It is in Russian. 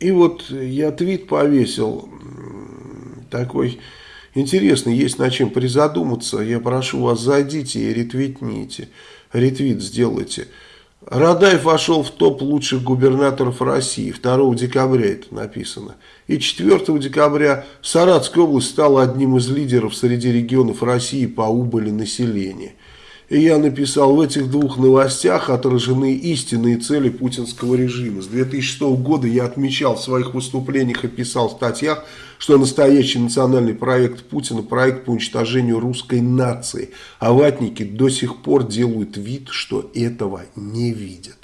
И вот я твит повесил такой интересный, есть над чем призадуматься. Я прошу вас, зайдите и ретвитните, ретвит сделайте. Радаев вошел в топ лучших губернаторов России. 2 декабря это написано. И 4 декабря Саратская область стала одним из лидеров среди регионов России по убыли населения. И я написал, в этих двух новостях отражены истинные цели путинского режима. С 2006 года я отмечал в своих выступлениях и писал в статьях, что настоящий национальный проект Путина – проект по уничтожению русской нации. А ватники до сих пор делают вид, что этого не видят.